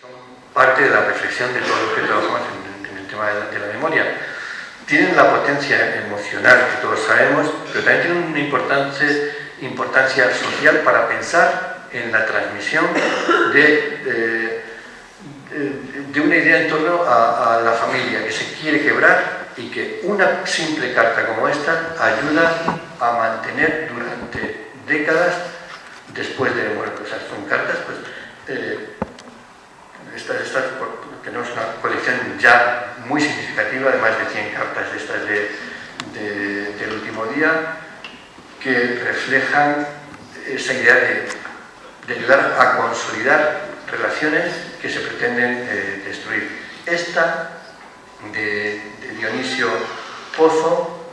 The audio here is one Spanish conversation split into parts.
Son parte de la reflexión de todos los que trabajamos en, el tema de la, memoria. Tienen la potencia emocional que todos sabemos, pero también tienen una importancia, social para pensar en la transmisión de, de, una idea en torno a, la familia que se quiere quebrar y que una simple carta como esta ayuda a mantener durante décadas después de muerte. O sea, son cartas, pues, eh, estas, estas, tenemos una colección ya muy significativa de más de 100 cartas de estas del último día que reflejan esa idea de, ayudar a consolidar relaciones que se pretenden eh, destruir. Esta de, Dionisio Pozo,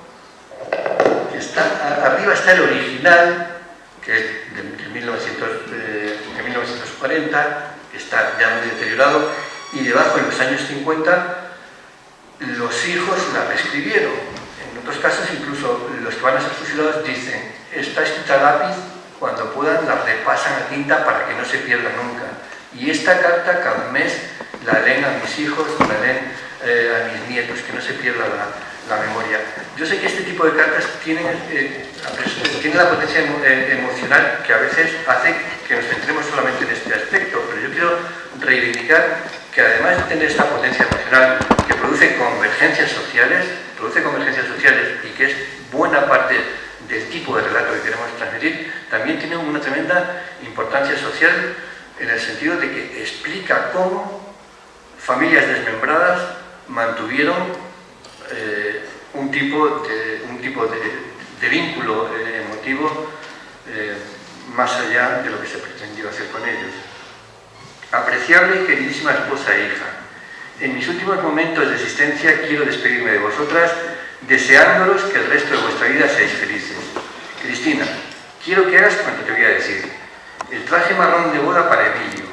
está, arriba está el original, que es de, 1940, que está ya muy deteriorado, y debajo en los años 50 los hijos la reescribieron. En otros casos incluso los que van a ser fusilados dicen, está escrita lápiz, cuando puedan la repasan a tinta para que no se pierda nunca. Y esta carta cada mes la leen a mis hijos, la leen eh, a mis nietos, que no se pierda la, memoria. Yo sé que este tipo de cartas tienen, eh, la potencia eh, emocional que a veces hace que nos centremos solamente en este aspecto, que además de tener esta potencia emocional que produce convergencias sociales, produce convergencias sociales y que es buena parte del tipo de relato que queremos transmitir, también tiene una tremenda importancia social en el sentido de que explica cómo familias desmembradas mantuvieron eh, un tipo de, un tipo de, vínculo eh, emotivo eh, más allá de lo que se pretendió hacer con ellos. Apreciable y queridísima esposa e hija, en mis últimos momentos de existencia quiero despedirme de vosotras deseándolos que el resto de vuestra vida seáis felices. Cristina, quiero que hagas cuanto te voy a decir. El traje marrón de boda para Emilio,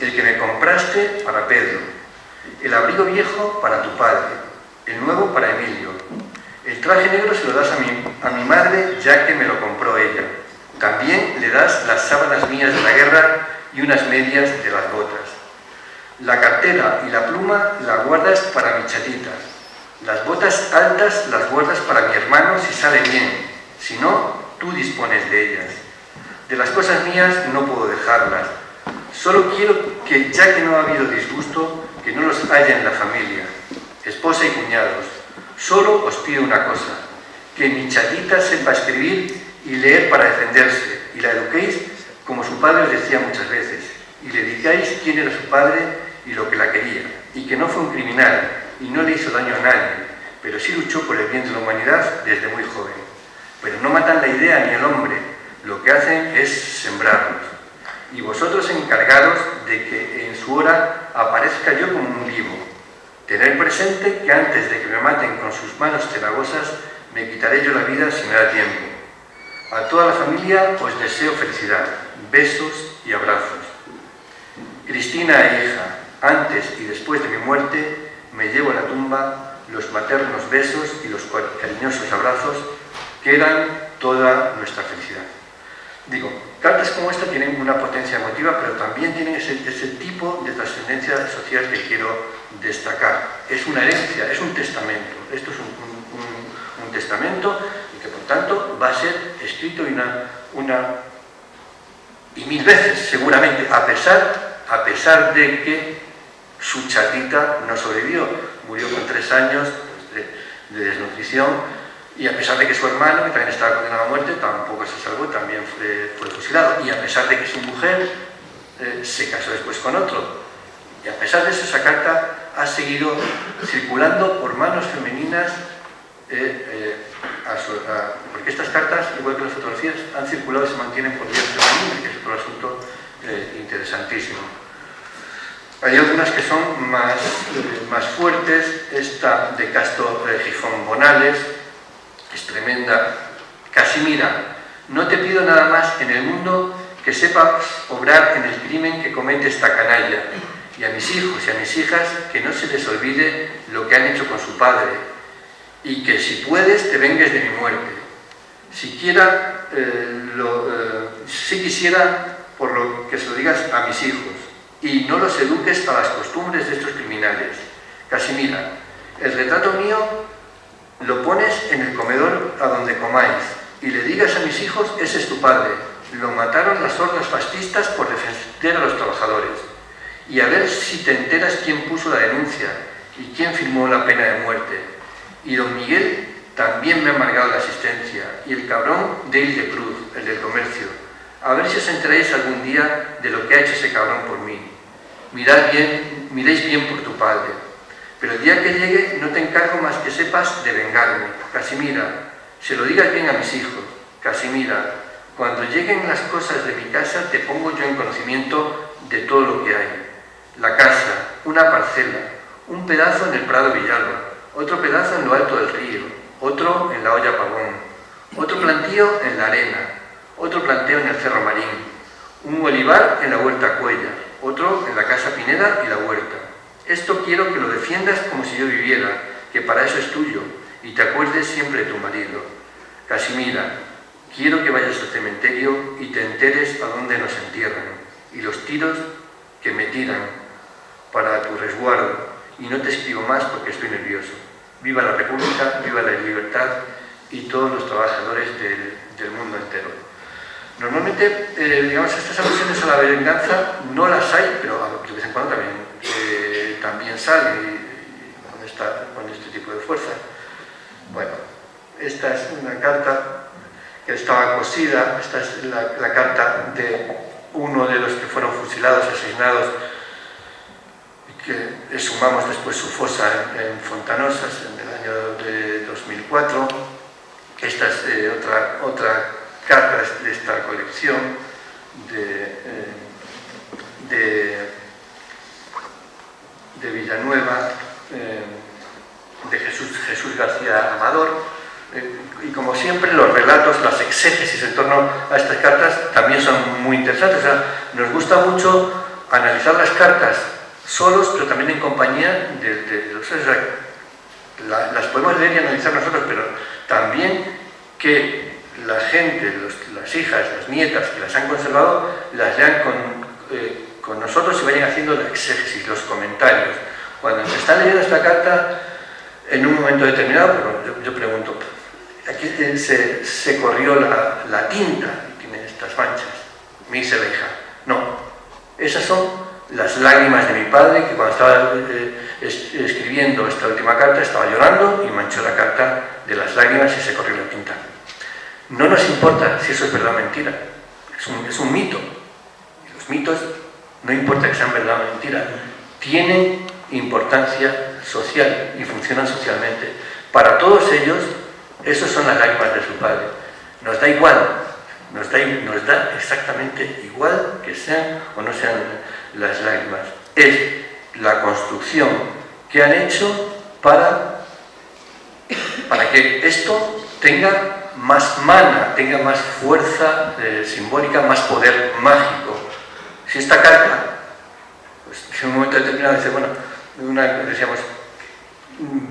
el que me compraste para Pedro, el abrigo viejo para tu padre, el nuevo para Emilio. El traje negro se lo das a mi, a mi madre ya que me lo compró ella. También le das las sábanas mías de la guerra y unas medias de las botas. La cartera y la pluma la guardas para mi chatita. Las botas altas las guardas para mi hermano si sale bien. Si no, tú dispones de ellas. De las cosas mías no puedo dejarlas. Solo quiero que, ya que no ha habido disgusto, que no los haya en la familia, esposa y cuñados. Solo os pido una cosa, que mi chatita sepa escribir y leer para defenderse, y la eduquéis como su padre os decía muchas veces, y le digáis quién era su padre y lo que la quería, y que no fue un criminal, y no le hizo daño a nadie, pero sí luchó por el bien de la humanidad desde muy joven. Pero no matan la idea ni el hombre, lo que hacen es sembrarlos y vosotros encargaros de que en su hora aparezca yo como un vivo. Tener presente que antes de que me maten con sus manos cenagosas, me quitaré yo la vida si me da tiempo. A toda la familia os deseo felicidad, besos y abrazos. Cristina e hija, antes y después de mi muerte, me llevo a la tumba los maternos besos y los cariñosos abrazos que eran toda nuestra felicidad. Digo, cartas como esta tienen una potencia emotiva, pero también tienen ese, tipo de trascendencia social que quiero destacar. Es una herencia, es un testamento. Esto es un, testamento y que por tanto va a ser escrito una, una y mil veces seguramente, a pesar, a pesar de que su chatita no sobrevivió. Murió con tres años de desnutrición y a pesar de que su hermano, que también estaba condenado a muerte, tampoco se salvó, también fue, fusilado. Y a pesar de que su mujer eh, se casó después con otro. Y a pesar de eso, esa carta ha seguido circulando por manos femeninas, eh, eh, porque estas cartas, igual que las fotografías, han circulado y se mantienen por vías femeninas, que es otro asunto interesantísimo. Hay algunas que son más, más fuertes, esta de Castro Gijón Bonales, es tremenda. Casimira, no te pido nada más en el mundo que sepas obrar en el crimen que comete esta canalla, y a mis hijos y a mis hijas que no se les olvide lo que han hecho con su padre, y que si puedes te vengues de mi muerte. Siquiera, eh, lo, eh, si quisiera, por lo que se lo digas a mis hijos, y no los eduques a las costumbres de estos criminales. Casimira, el retrato mío lo pones en el comedor a donde comáis y le digas a mis hijos, ese es tu padre. Lo mataron las hordas fascistas por defender a los trabajadores. Y a ver si te enteras quién puso la denuncia y quién firmó la pena de muerte. Y don Miguel también me ha amargado la asistencia. Y el cabrón de de Cruz, el del comercio. A ver si os enteráis algún día de lo que ha hecho ese cabrón por mí. Mirad bien, miréis bien por tu padre. Pero el día que llegue no te encargo más que sepas de vengarme. Casimira, se lo digas bien a mis hijos. Casimira, cuando lleguen las cosas de mi casa te pongo yo en conocimiento de todo lo que hay. La casa, una parcela, un pedazo en el Prado Villalba, otro pedazo en lo alto del río, otro en la olla Pavón, otro plantío en la arena, otro planteo en el Cerro Marín, un olivar en la Huerta Cuella, otro en la Casa Pineda y la Huerta. Esto quiero que lo defiendas como si yo viviera, que para eso es tuyo, y te acuerdes siempre de tu marido. Casimira, quiero que vayas al cementerio y te enteres a dónde nos entierran, y los tiros que me tiran para tu resguardo, y no te escribo más porque estoy nervioso. Viva la República, viva la libertad y todos los trabajadores del, mundo entero. Normalmente, eh, digamos, estas alusiones a la venganza no las hay, pero de vez en cuando también, eh, también sale con, esta, con este tipo de fuerza. Bueno, esta es una carta que estaba cosida, esta es la, carta de uno de los que fueron fusilados, asesinados, que sumamos después su fosa en, Fontanosas en el año de 2004. Esta es eh, otra, otra carta de esta colección de, eh, de, de Villanueva. Eh, de Jesús, Jesús García Amador, eh, y como siempre los relatos, las exégesis en torno a estas cartas también son muy interesantes. O sea, nos gusta mucho analizar las cartas solos, pero también en compañía de, los... O las podemos leer y analizar nosotros, pero también que la gente, las hijas, las nietas que las han conservado, las lean con, eh, con nosotros y vayan haciendo la exégesis, los comentarios. Cuando se está leyendo esta carta, en un momento determinado, pero yo, pregunto, aquí se, se corrió la, tinta y tiene estas manchas. Me dice la hija, no, esas son las lágrimas de mi padre que cuando estaba eh, escribiendo esta última carta estaba llorando y manchó la carta de las lágrimas y se corrió la tinta. No nos importa si eso es verdad o mentira, es un, es un mito. Los mitos no importa que sean verdad o mentira, tienen importancia social y funcionan socialmente. Para todos ellos, esas son las lágrimas de su padre. Nos da igual, nos da, nos da exactamente igual que sean o no sean las lágrimas. Es la construcción que han hecho para, para que esto tenga más mana, tenga más fuerza eh, simbólica, más poder mágico. Si esta carta, pues en un momento determinado dice, bueno, una, decíamos,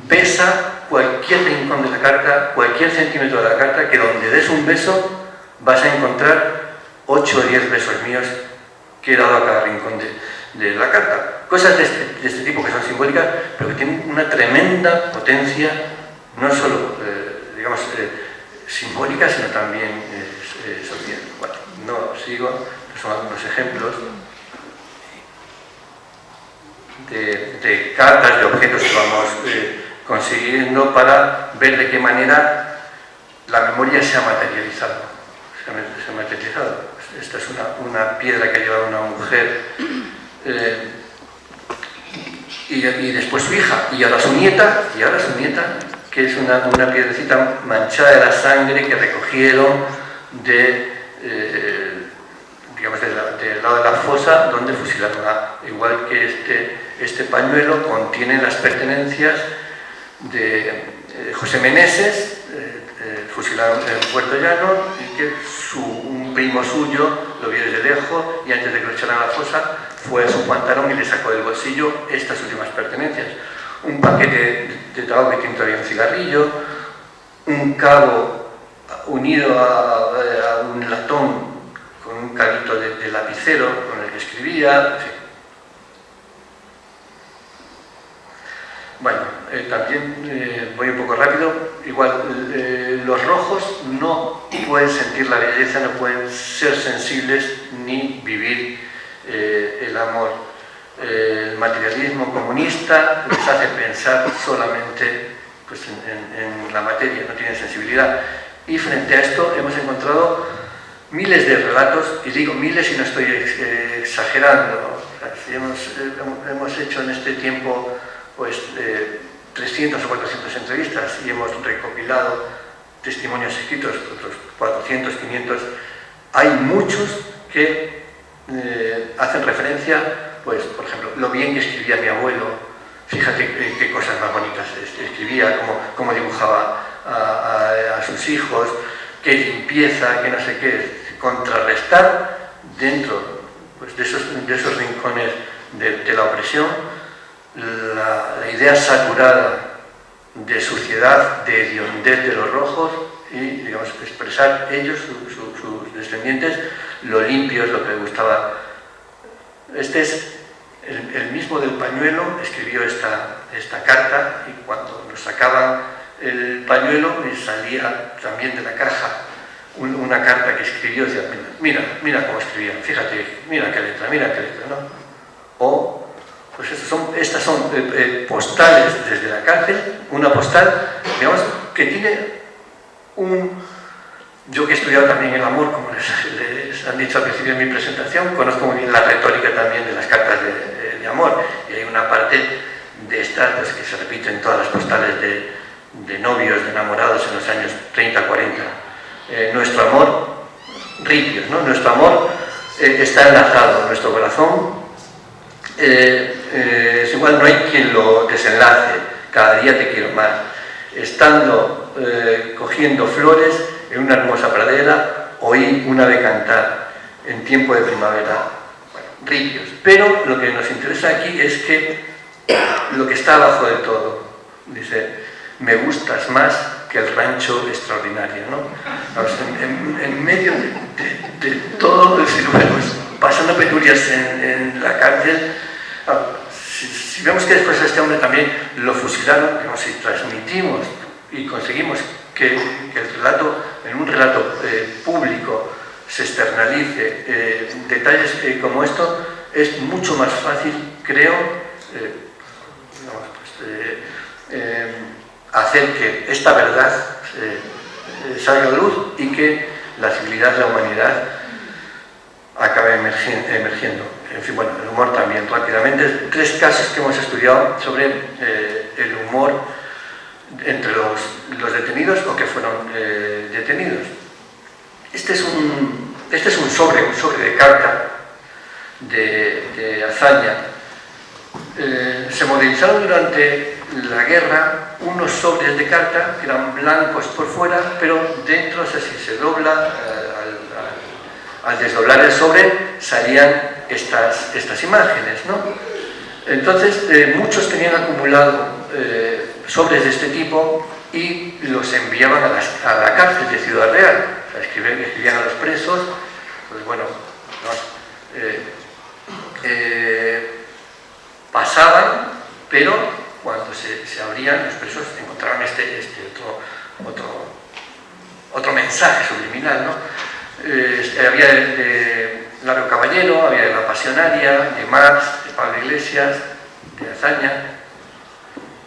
pesa cualquier rincón de la carta, cualquier centímetro de la carta, que donde des un beso vas a encontrar 8 o 10 besos míos que he dado a cada rincón de, la carta. Cosas este, de este, tipo que son simbólicas, pero que tienen una tremenda potencia, no solo, eh, digamos, eh, simbólica, sino también eh, social. Bueno, no sigo, son algunos ejemplos de, cartas, de objetos que vamos eh, consiguiendo para ver de qué manera la memoria se ha materializado. Se ha, materializado. Esta es una, piedra que ha llevado una mujer eh, y, después su hija, y ahora su nieta, y ahora su nieta, que es una, una piedrecita manchada de la sangre que recogieron de... Eh, digamos, del lado de la fosa donde fusilaron a, igual que este, este pañuelo contiene las pertenencias de eh, José Meneses, fusilado en Puerto Llano, y que su, primo suyo lo vio desde lejos y antes de que lo echaran a la fosa fue a su pantalón y le sacó del bolsillo estas últimas pertenencias. Un paquete de tabaco que tiene todavía un cigarrillo, un cabo unido a, a un latón con un cabito de, de, lapicero con el que escribía, en fin. Bueno, eh, también eh, voy un poco rápido, igual pueden sentir la belleza, no pueden ser sensibles ni vivir el amor. el materialismo comunista les hace pensar solamente pues, en, la materia, no tienen sensibilidad. Y frente a esto hemos encontrado miles de relatos, y digo miles y no estoy exagerando, hemos, hecho en este tiempo pues, 300 o 400 entrevistas y hemos recopilado testimonios escritos, otros 400, 500, hay muchos que eh, hacen referencia, pues, por ejemplo, lo bien que escribía mi abuelo, Fíjate qué, cosas más bonitas escribía, cómo, dibujaba a, sus hijos, qué limpieza, qué no sé qué, contrarrestar dentro pues, de, esos, de, esos, rincones de, la opresión la, idea saturada de suciedad, de hediondez de los rojos y digamos, expresar ellos, sus descendientes, lo limpio es lo que gustaba. Este es el, mismo del pañuelo escribió esta, esta carta y cuando nos sacaban el pañuelo salía también de la caja una carta que escribió decía, mira, mira cómo escribía, fíjate, mira qué letra, mira qué letra, ¿no? O, pues son, estas son eh, eh, postales desde la cárcel, una postal, digamos, que tiene un... Yo que he estudiado también el amor, como les, han dicho al principio de mi presentación, conozco muy bien la retórica también de las cartas de, amor. Y hay una parte de estas pues, que se repite en todas las postales de, novios, de enamorados en los años 30, 40. Eh, nuestro amor, ripios, ¿no? Nuestro amor eh, está enlazado, nuestro corazón eh, es igual, no hay quien lo desenlace, cada día te quiero más. Estando cogiendo flores en una hermosa pradera, oí una ave cantar en tiempo de primavera pero lo que nos interesa aquí es que lo que está abajo de todo, dice, me gustas más que el rancho extraordinario, ¿no? en, medio de, todo, decir, pues, pasando penurias en, la cárcel, si, vemos que después a este hombre también lo fusilaron, digamos, si transmitimos y conseguimos que, el relato, en un relato eh, público, se externalice eh, detalles eh, como esto, es mucho más fácil, creo, pues, hacer que esta verdad salga a luz y que la civilidad de la humanidad acabe emergiendo. En fin, bueno, el humor también, rápidamente. Tres casos que hemos estudiado sobre el humor entre los, los, detenidos o que fueron detenidos. Este es un, este es un sobre, un sobre de carta de, hazaña. Eh, se modelizaron durante la guerra unos sobres de carta que eran blancos por fuera, pero dentro, si se dobla, eh, al, desdoblar el sobre salían estas, estas imágenes. ¿no? Entonces, eh, muchos tenían acumulado sobres de este tipo y los enviaban a, la cárcel de Ciudad Real. escribían, a los presos, pues bueno, eh, eh, pasaban, pero cuando se, abrían los presos encontraban este, este otro, otro, otro mensaje subliminal. ¿no? Eh, había de, Lario Caballero, había de La Pasionaria, de Marx, de Pablo Iglesias, de Azaña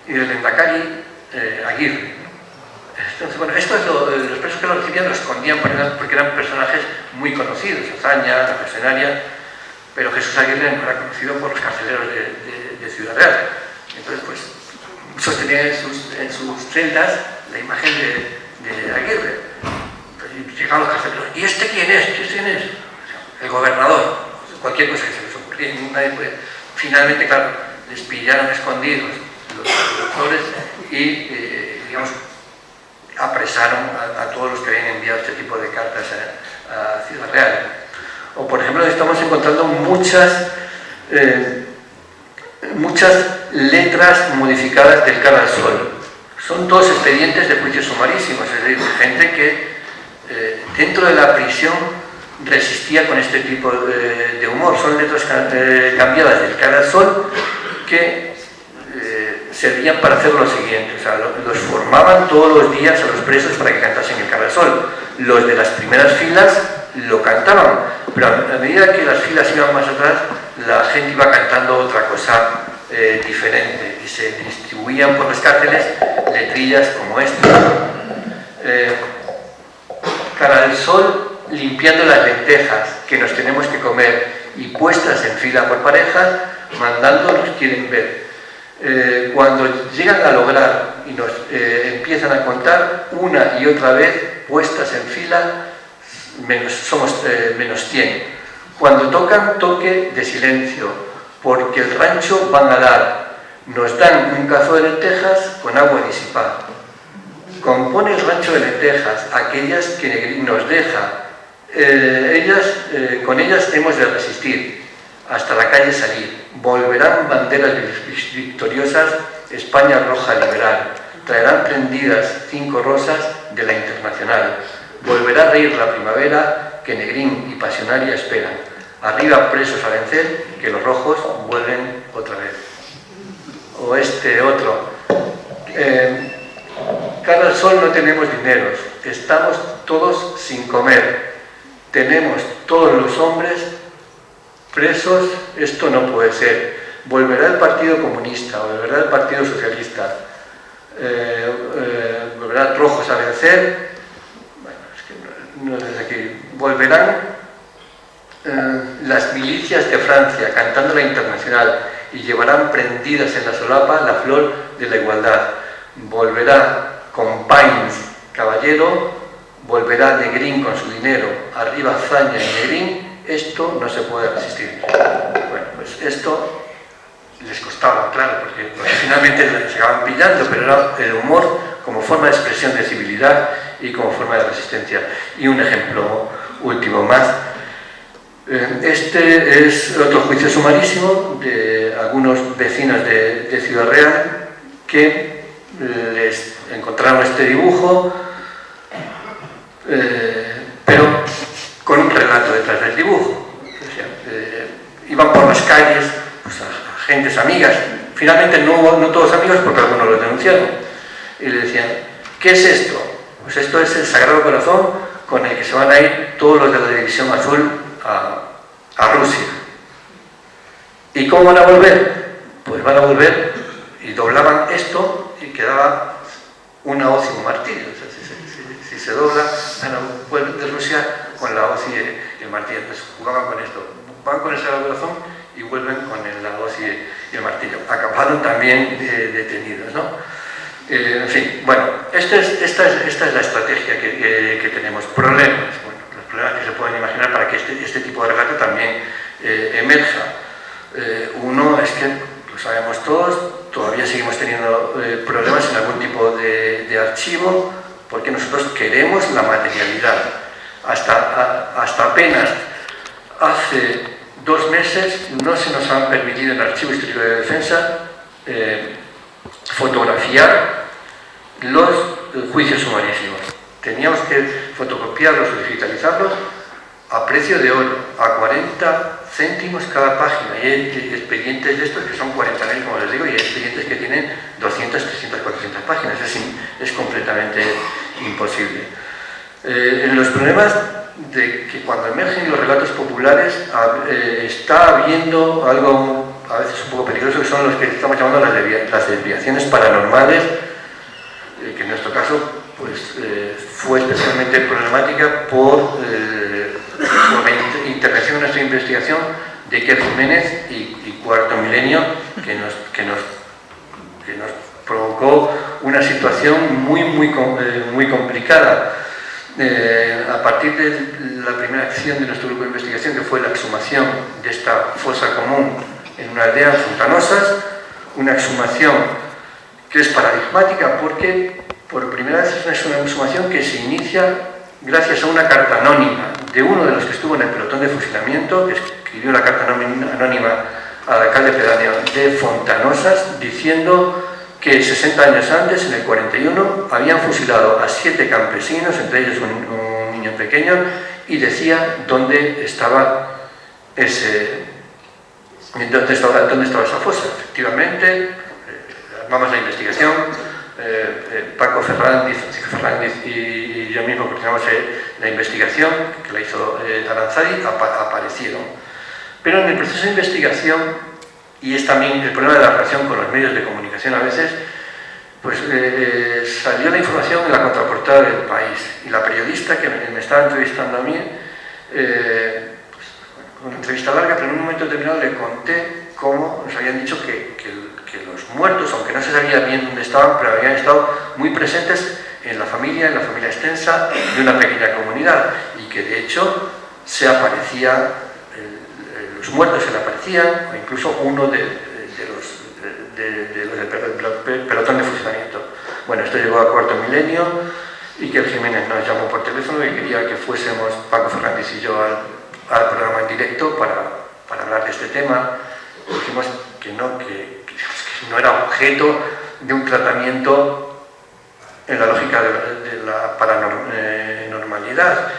y del Endacari eh, Aguirre. Entonces, bueno, estos los presos que lo recibían lo escondían porque eran personajes muy conocidos, Azaña, la Mercenaria, pero Jesús Aguirre no era conocido por los carceleros de, Ciudad Real. Entonces, pues, sostenía en sus, en sus celdas la imagen de, Aguirre. Entonces, llegaban los carceleros, ¿y este quién es? ¿Quién es? El gobernador. Cualquier cosa que se les ocurría. Finalmente, claro, les pillaron escondidos los, doctores y, eh, digamos, apresaron a, todos los que habían enviado este tipo de cartas a, Ciudad Real. O por ejemplo estamos encontrando muchas, eh, muchas letras modificadas del cara al sol. Son todos expedientes de juicios sumarísimos, es decir, gente que eh, dentro de la prisión resistía con este tipo de, humor. Son letras eh, cambiadas del cara al sol que se servían para hacer lo siguiente, o sea, los formaban todos los días a los presos para que cantasen el cara sol. Los de las primeras filas lo cantaban, pero a medida que las filas iban más atrás, la gente iba cantando otra cosa eh, diferente y se distribuían por las cárceles letrillas como esta. Eh, cara del sol limpiando las lentejas que nos tenemos que comer y puestas en fila por parejas, mandándonos quieren ver. Eh, cuando llegan a lograr y nos empiezan a contar una y otra vez puestas en fila, somos menos 100. Cuando tocan, toque de silencio, porque el rancho van a dar, nos dan un cazo de lentejas con agua disipada. Compone el rancho de lentejas, aquellas que nos deja, eh, ellas, eh, con ellas hemos de resistir, hasta la calle salir. Volverán banderas victoriosas, España roja liberal. Traerán prendidas cinco rosas de la internacional. Volverá a reír la primavera que Negrín y Pasionaria esperan arriba presos a vencer, que los rojos vuelven otra vez. O este otro. Eh, cara al sol no tenemos dineros, estamos todos sin comer, tenemos todos los hombres presos, esto no puede ser. Volverá el Partido Comunista, volverá el Partido Socialista, eh, eh, volverá rojos a vencer, bueno, es que no, desde aquí, volverán eh, las milicias de Francia cantando la internacional y llevarán prendidas en la solapa la flor de la igualdad. Volverá con Pains, caballero, volverá Negrín con su dinero, arriba Zaña y Negrín, esto no se puede resistir. Bueno, pues esto les costaba, claro, porque, finalmente se acaban pillando, pero era el humor como forma de expresión de civilidad y como forma de resistencia. Y un ejemplo último más, eh, este es otro juicio sumarísimo de algunos vecinos de, Ciudad Real que les encontraron este dibujo, eh, pero con un relato detrás del dibujo. iban por las calles, pues, a, gentes amigas, finalmente no, todos amigos porque algunos lo denunciaron, y le decían, ¿qué es esto? Pues esto es el Sagrado Corazón con el que se van a ir todos los de la División Azul a, Rusia. ¿Y cómo van a volver? Pues van a volver y doblaban esto y quedaba una hoz y un martillo. si, se dobla, van a volver de Rusia con la hoz y el martillo. Entonces jugaban con esto. Van con ese corazón y vuelven con la hoz y el martillo. Acabaron también eh, detenidos. ¿no? Eh, en fin, bueno, esta es, esta es, esta es la estrategia que, que tenemos. Problemas problemas que se pueden imaginar para que este, este tipo de relato también eh, emerja. Eh, uno es que, lo sabemos todos, todavía seguimos teniendo eh, problemas en algún tipo de, archivo porque nosotros queremos la materialidad. Hasta, hasta apenas hace dos meses no se nos han permitido en el Archivo Histórico de Defensa fotografiar los juicios sumarísimos teníamos que fotocopiarlos o digitalizarlos a precio de oro, a 40 céntimos cada página. Y hay expedientes de estos que son 40.000, como les digo, y hay expedientes que tienen 200, 300, 400 páginas. Es completamente imposible. Eh, en los problemas de que cuando emergen los relatos populares eh, está habiendo algo a veces un poco peligroso que son los que estamos llamando las, desviaciones paranormales, eh, que en nuestro caso pues, eh, fue especialmente problemática por, la intervención de nuestra investigación de Iker Jiménez y, Cuarto Milenio, que nos, que nos, que nos provocó una situación muy, muy, muy complicada. A partir de la primera acción de nuestro grupo de investigación, que fue la exhumación de esta fosa común en una aldea Fontanosas, una exhumación que es paradigmática porque por primera vez es una exhumación que se inicia gracias a una carta anónima de uno de los que estuvo en el pelotón de fusilamiento, que escribió la carta anónima al alcalde pedáneo de Fontanosas, diciendo que 60 años antes, en el 41, habían fusilado a siete campesinos, entre ellos un, niño pequeño, y decía dónde estaba ese, dónde estaba, dónde estaba esa fosa. Efectivamente, vamos a la investigación, Paco Fernández, Fernández y, yo mismo coordinamos la investigación, que la hizo Aranzadi, aparecieron. Pero en el proceso de investigación, y es también el problema de la relación con los medios de comunicación. A veces, pues eh, salió la información en la contraportada del país y la periodista que me, estaba entrevistando a mí, eh, pues, una entrevista larga, pero en un momento determinado le conté cómo nos habían dicho que, los muertos, aunque no se sabía bien dónde estaban, pero habían estado muy presentes en la familia, en la familia extensa de una pequeña comunidad y que de hecho se aparecía, los muertos se le aparecían, incluso uno de, de, los del pelotón de fusilamiento. Bueno, esto llegó a cuarto milenio y que el Jiménez nos llamó por teléfono y quería que fuésemos Paco Fernández y yo al, programa en directo para, para, hablar de este tema. Dijimos que no, que, no era objeto de un tratamiento en la lógica de, la paranormalidad.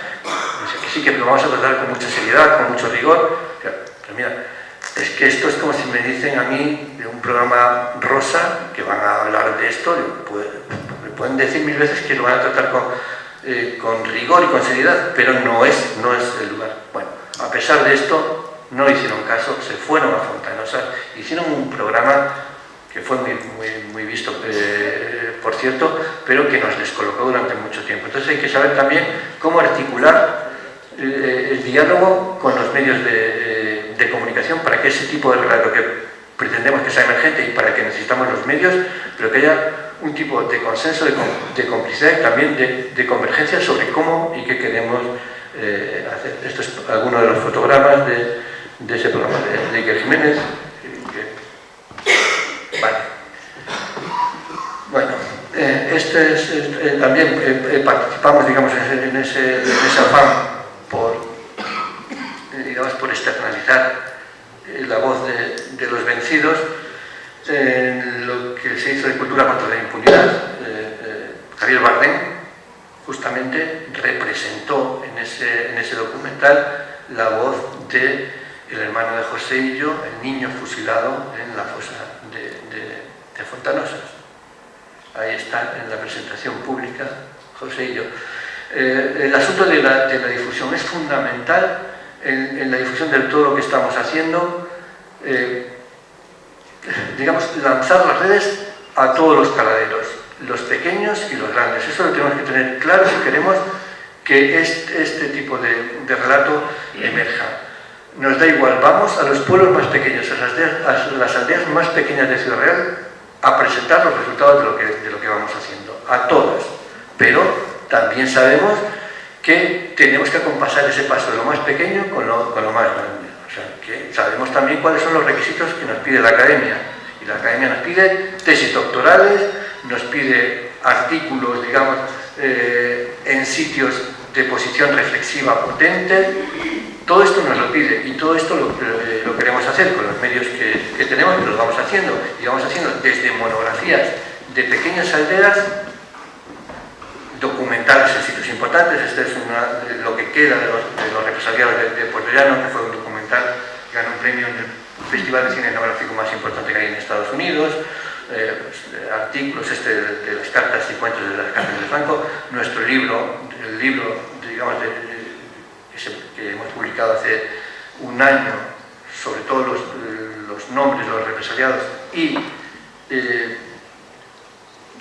Que sí, que lo vamos a tratar con mucha seriedad, con mucho rigor. Pero mira, es que esto es como si me dicen a mí de un programa rosa que van a hablar de esto, me pueden decir mil veces que lo van a tratar con, eh, con rigor y con seriedad, pero no es, no es el lugar. Bueno, a pesar de esto, no hicieron caso, se fueron a Fontanosa, hicieron un programa que fue muy, muy, visto, eh, por cierto, pero que nos descolocó durante mucho tiempo. Entonces hay que saber también cómo articular eh, el diálogo con los medios de de comunicación para que ese tipo de relato que pretendemos que sea emergente y para que necesitamos los medios, pero que haya un tipo de consenso, de, complicidad y también de, convergencia sobre cómo y qué queremos eh, hacer. Esto es alguno de los fotogramas de, ese programa de, Iker Jiménez. Bueno, eh, este es, eh, también participamos digamos, en, ese, en ese afán por digamos, por externalizar eh, la voz de, los vencidos en lo que se hizo de cultura contra la impunidad. Eh, eh, Javier Bardem justamente representó en ese, en ese documental la voz de el hermano de José Illo, el niño fusilado en la fosa de, de, Fontanosas. Ahí está en la presentación pública José Illo. el asunto de la, de la difusión es fundamental en, la difusión de todo lo que estamos haciendo, eh, digamos, lanzar las redes a todos los caladeros, los pequeños y los grandes. Eso lo tenemos que tener claro si queremos que este, tipo de, relato emerja. Nos da igual, vamos a los pueblos más pequeños, a las, aldeas, más pequeñas de Ciudad Real, a presentar los resultados de lo, que, de lo que vamos haciendo, a todas. Pero también sabemos que tenemos que acompasar ese paso de lo más pequeño con lo, más grande. O sea, que sabemos también cuáles son los requisitos que nos pide la academia. Y la academia nos pide tesis doctorales, nos pide artículos, digamos, eh, en sitios de posición reflexiva potente. Todo esto nos lo pide y todo esto lo, eh, queremos hacer con los medios que, que tenemos y lo vamos haciendo. Y vamos haciendo desde monografías de pequeñas aldeas documentales en sitios importantes. Este es lo que queda de los, de represaliados de, de, Puerto Llano, que fue un documental que ganó un premio en el Festival de Cine Etnográfico más importante que hay en Estados Unidos. Eh, artículos este de, las cartas y cuentos de las cárceles de Franco, nuestro libro, el libro digamos, que, hemos publicado hace un año sobre todos los, los nombres de los represaliados y eh,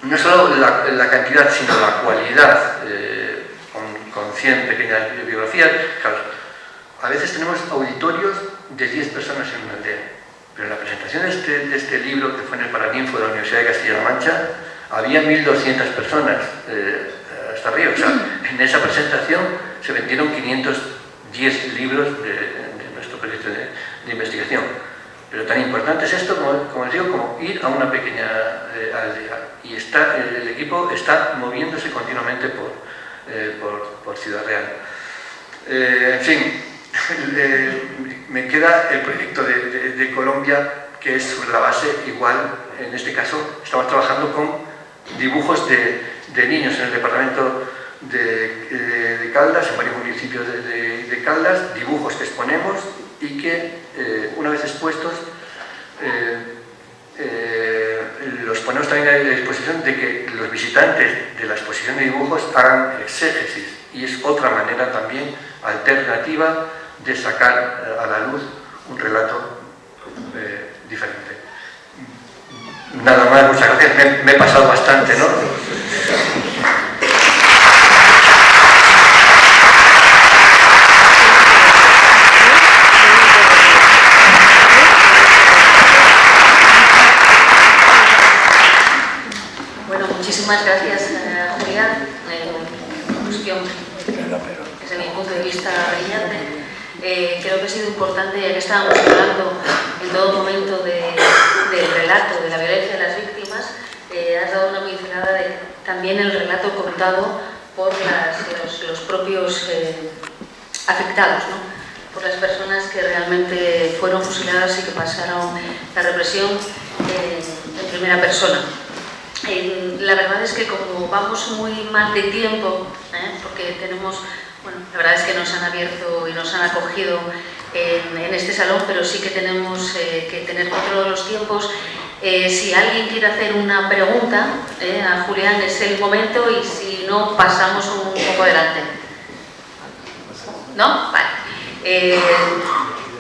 no solo la, cantidad, sino la cualidad, eh, con, 100 pequeñas biografías. a veces tenemos auditorios de 10 personas en una aldea, pero en la presentación de este, este libro, que fue en el Paraninfo de la Universidad de Castilla-La Mancha, había 1.200 personas eh, hasta arriba. O sea, en esa presentación se vendieron 510 libros de, nuestro proyecto de investigación. Pero tan importante es esto, como, les digo, como ir a una pequeña eh, aldea. Y el, equipo está moviéndose continuamente por, eh, por, Ciudad Real. Eh, en fin, me queda el proyecto de, Colombia, que es sobre la base igual, en este caso, estamos trabajando con dibujos de niños en el departamento de, Caldas, en varios municipios de, Caldas, dibujos que exponemos y que, eh, una vez expuestos, eh, eh, los ponemos la disposición de que los visitantes de la exposición de dibujos hagan exégesis y es otra manera también alternativa de sacar a la luz un relato diferente. Nada más, muchas gracias. Me he pasado bastante, ¿no? Bueno, muchísimas gracias, eh, Julián. Eh, cuestión, desde mi punto de vista, brillante. Eh, creo que ha sido importante, ya que estábamos hablando en todo momento de- del relato de la violencia de las víctimas, eh, has dado una pincelada de también el relato contado por las- los, los propios eh, afectados, ¿no? por las personas que realmente fueron fusiladas y que pasaron la represión en primera persona. La verdad es que como vamos muy mal de tiempo, ¿eh? porque tenemos, bueno, la verdad es que nos han abierto y nos han acogido en, en este salón, pero sí que tenemos eh, que tener control de los tiempos. Eh, si alguien quiere hacer una pregunta eh, a Julián es el momento y si no pasamos un poco adelante. ¿No? Vale. Eh,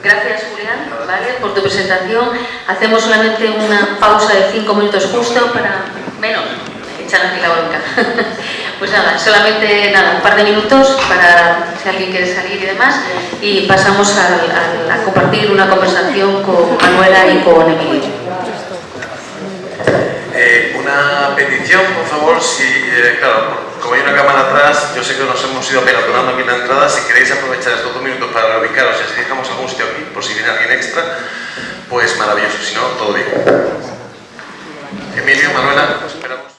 gracias Julián ¿vale? por tu presentación. Hacemos solamente una pausa de cinco minutos justo para... Menos, echan aquí la bronca. pues nada, solamente nada, un par de minutos para si alguien quiere salir y demás y pasamos al- al- a compartir una conversación con Manuela y con Emilio. Eh, una petición, por favor, si, eh, claro, como hay una cámara atrás, yo sé que nos hemos ido pelotonando aquí en la entrada, si queréis aprovechar estos dos minutos para reubicaros y así dejamos algún sitio aquí, por si viene alguien extra, pues maravilloso, si no, todo bien. Emilio, Manuela, esperamos.